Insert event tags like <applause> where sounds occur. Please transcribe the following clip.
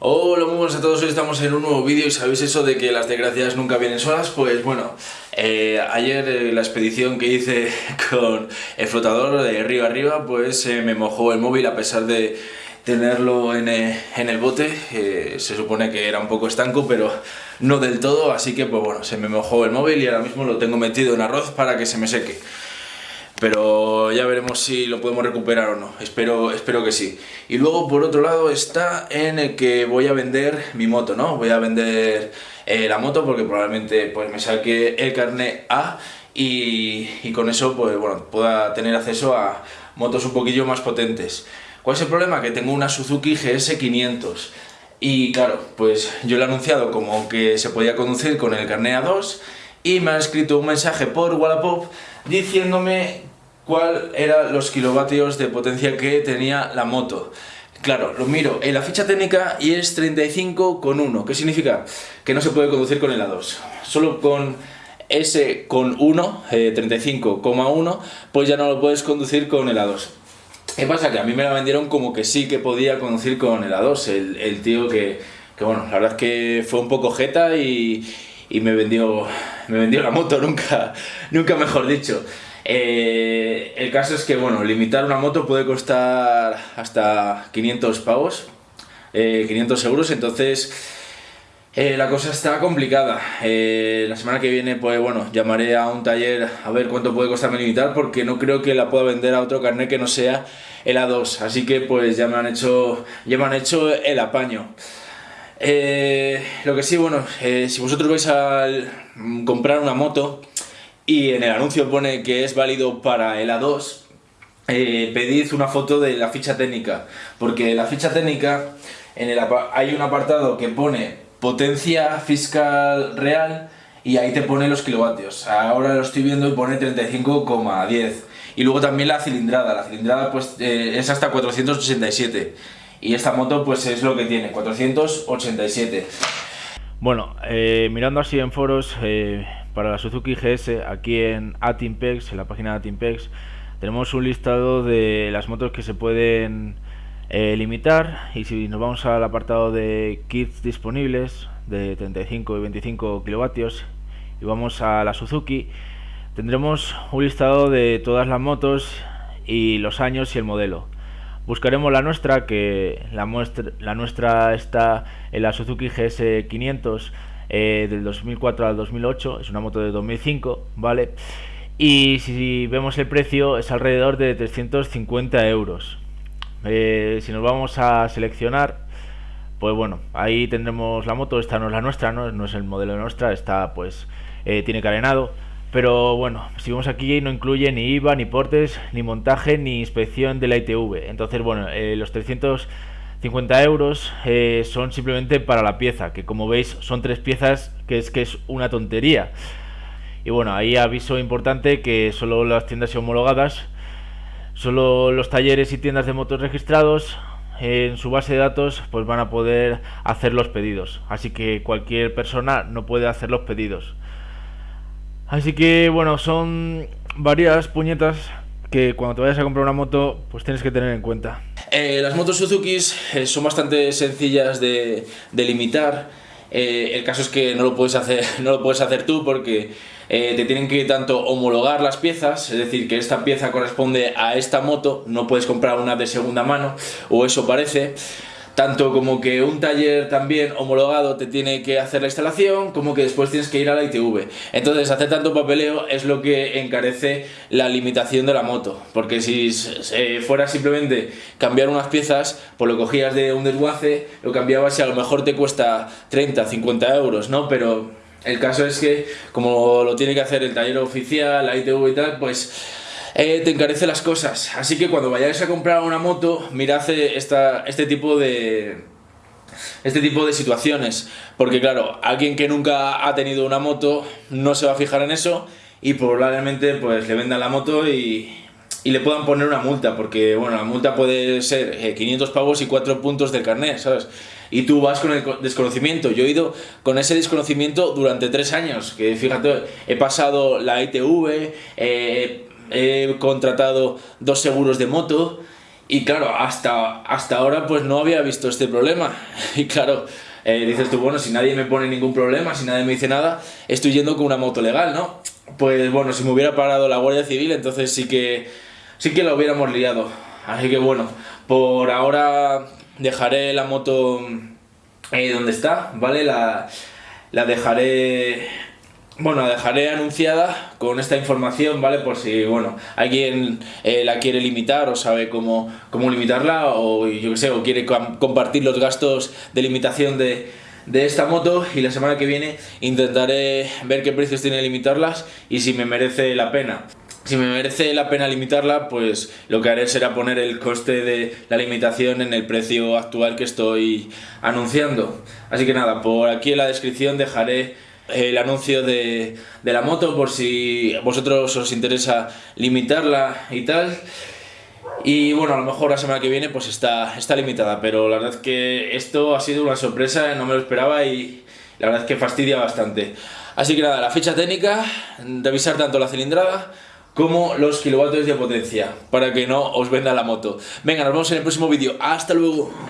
Hola, muy buenas a todos, hoy estamos en un nuevo vídeo y sabéis eso de que las desgracias nunca vienen solas, pues bueno, eh, ayer eh, la expedición que hice <laughs> con el flotador de río arriba, pues eh, me mojó el móvil a pesar de tenerlo en, en el bote, se supone que era un poco estanco, pero no del todo, así que pues bueno, se me mojó el móvil y ahora mismo lo tengo metido en arroz para que se me seque pero ya veremos si lo podemos recuperar o no, espero, espero que sí. Y luego por otro lado está en el que voy a vender mi moto, ¿no? Voy a vender eh, la moto porque probablemente pues me saque el carnet A y, con eso pues bueno, pueda tener acceso a motos un poquillo más potentes. ¿Cuál es el problema? Que tengo una Suzuki GS500 y claro, pues yo le he anunciado como que se podía conducir con el carnet A2 y me ha escrito un mensaje por Wallapop diciéndome cuál eran los kilovatios de potencia que tenía la moto. Claro, lo miro en la ficha técnica y es 35,1. ¿Qué significa? Que no se puede conducir con el A2. Solo con ese con 1, 35,1, eh, pues ya no lo puedes conducir con el A2. ¿Qué pasa? Que a mí me la vendieron como que sí que podía conducir con el A2. El, tío que, que, bueno, la verdad es que fue un poco jeta y, y me, vendió, me vendió la moto, <laughs> nunca, nunca mejor dicho. Eh, el caso es que, bueno, limitar una moto puede costar hasta 500 pavos, 500 eh, euros, entonces eh, la cosa está complicada. la semana que viene, pues bueno, llamaré a un taller a ver cuánto puede costarme limitar, porque no creo que la pueda vender a otro carnet que no sea el A2, así que pues ya me han hecho, ya me han hecho el apaño. lo que sí, bueno, si vosotros vais a comprar una moto, y en el anuncio pone que es válido para el A2, eh, pedid una foto de la ficha técnica, porque la ficha técnica en el, hay un apartado que pone potencia fiscal real y ahí te pone los kilovatios. Ahora lo estoy viendo y pone 35,10. Y luego también la cilindrada, la cilindrada pues eh, es hasta 487 y esta moto pues es lo que tiene, 487. Bueno, eh, mirando así en foros, para la Suzuki GS, aquí en Atimpex, en la página de Atimpex, tenemos un listado de las motos que se pueden eh, limitar y si nos vamos al apartado de kits disponibles de 35 y 25 kilovatios y vamos a la Suzuki, tendremos un listado de todas las motos y los años y el modelo. Buscaremos la nuestra, que la, muestra, la nuestra está en la Suzuki GS 500 eh, del 2004 al 2008, es una moto de 2005, ¿vale? Y si vemos el precio es alrededor de 350 euros. Eh, si nos vamos a seleccionar, pues bueno, ahí tendremos la moto, esta no es la nuestra, no, no es el modelo de nuestra, está pues eh, tiene carenado. Pero bueno, si vemos aquí no incluye ni IVA, ni portes, ni montaje, ni inspección de la ITV. Entonces, bueno, los 300 50 euros eh, son simplemente para la pieza, que como veis son tres piezas, que es que es una tontería. Y bueno, ahí aviso importante que solo las tiendas homologadas, solo los talleres y tiendas de motos registrados en su base de datos pues van a poder hacer los pedidos. Así que cualquier persona no puede hacer los pedidos. Así que bueno, son varias puñetas que cuando te vayas a comprar una moto pues tienes que tener en cuenta. Eh, las motos Suzuki eh, son bastante sencillas de, limitar. Eh, el caso es que no lo puedes hacer, <laughs> no lo puedes hacer tú porque te tienen que tanto homologar las piezas, es decir, que esta pieza corresponde a esta moto, no puedes comprar una de segunda mano, o eso parece tanto como que un taller también homologado te tiene que hacer la instalación, como que después tienes que ir a la ITV. Entonces, hacer tanto papeleo es lo que encarece la limitación de la moto, porque si fuera simplemente cambiar unas piezas, pues lo cogías de un desguace, lo cambiabas y a lo mejor te cuesta 30, 50 euros, ¿no? Pero el caso es que, como lo tiene que hacer el taller oficial, la ITV y tal, pues eh, te encarece las cosas. Así que cuando vayáis a comprar una moto, mirad eh, esta, este tipo de este tipo de situaciones porque claro, alguien que nunca ha tenido una moto no se va a fijar en eso y probablemente pues le vendan la moto y, y le puedan poner una multa porque bueno, la multa puede ser 500 eh, pavos y 4 puntos del carnet, ¿sabes? Y tú vas con el desconocimiento. Yo he ido con ese desconocimiento durante 3 años, que fíjate, he pasado la ITV, he contratado dos seguros de moto Y claro, hasta, hasta ahora pues no había visto este problema. <laughs> Y claro, eh, dices tú, bueno, si nadie me pone ningún problema, si nadie me dice nada, estoy yendo con una moto legal, ¿no? Pues bueno, si me hubiera parado la Guardia Civil, entonces sí que, sí que la hubiéramos liado. Así que bueno, por ahora dejaré la moto eh, donde está, ¿vale? La, la dejaré bueno, dejaré anunciada con esta información, ¿vale? Por si, bueno, alguien eh, la quiere limitar o sabe cómo, cómo limitarla o yo qué sé, o quiere compartir los gastos de limitación de, de esta moto y la semana que viene intentaré ver qué precios tiene limitarlas y si me merece la pena. Si me merece la pena limitarla, pues lo que haré será poner el coste de la limitación en el precio actual que estoy anunciando. Así que nada, por aquí en la descripción dejaré el anuncio de, de la moto por si vosotros os interesa limitarla y tal. Y bueno, a lo mejor la semana que viene pues está, está limitada, pero la verdad es que esto ha sido una sorpresa, no me lo esperaba y la verdad es que fastidia bastante. Así que nada, la ficha técnica, revisar tanto la cilindrada como los kilovatios de potencia, para que no os venda la moto. Venga, nos vemos en el próximo vídeo. ¡Hasta luego!